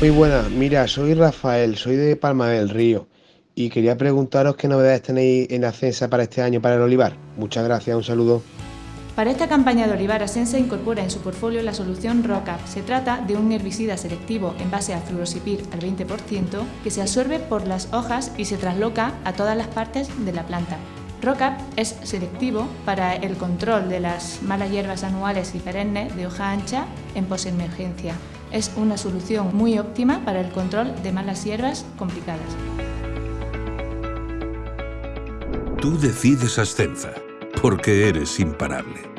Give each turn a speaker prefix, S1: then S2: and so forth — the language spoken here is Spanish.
S1: Muy buenas, mira, soy Rafael, soy de Palma del Río y quería preguntaros qué novedades tenéis en Ascensa para este año para el olivar. Muchas gracias, un saludo.
S2: Para esta campaña de olivar, Ascensa incorpora en su portfolio la solución ROCAP. Se trata de un herbicida selectivo en base a fluorosipir al 20% que se absorbe por las hojas y se trasloca a todas las partes de la planta. ROCAP es selectivo para el control de las malas hierbas anuales y perennes de hoja ancha en posemergencia. Es una solución muy óptima para el control de malas hierbas complicadas.
S3: Tú decides Ascenza, porque eres imparable.